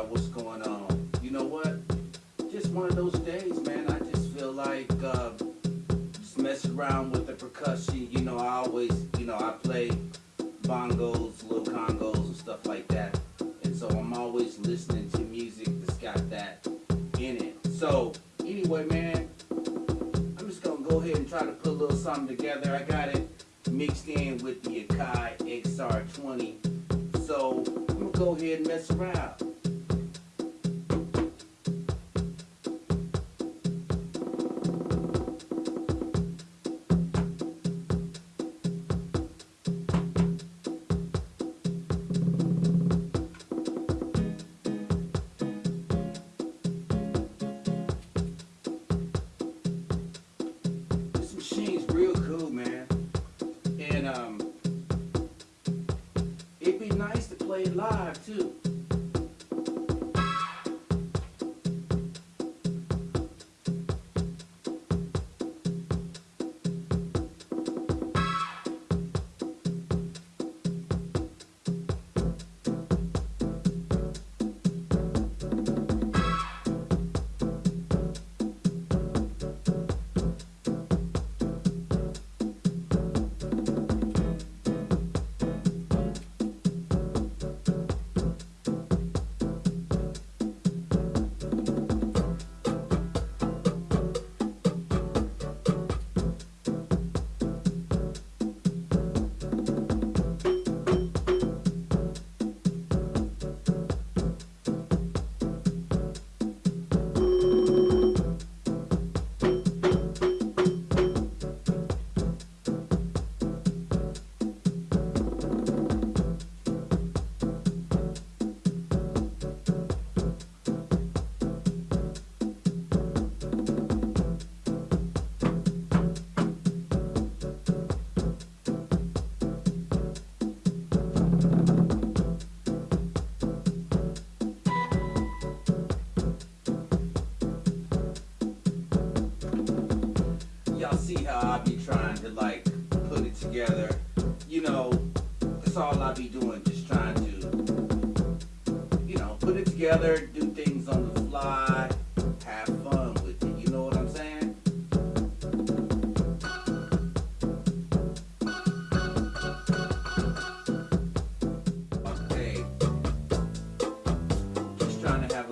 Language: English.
y'all what's going on. You know what? Just one of those days, man. I just feel like uh, just messing around with the percussion. You know, I always, you know, I play bongos, little congos, and stuff like that. And so I'm always listening to music that's got that in it. So anyway, man, I'm just gonna go ahead and try to put a little something together. I got it mixed in with the Akai XR20. So I'm gonna go ahead and mess around. Live too. See how I be trying to like put it together. You know, that's all I be doing, just trying to, you know, put it together, do things on the fly, have fun with it. You know what I'm saying? Okay. Just trying to have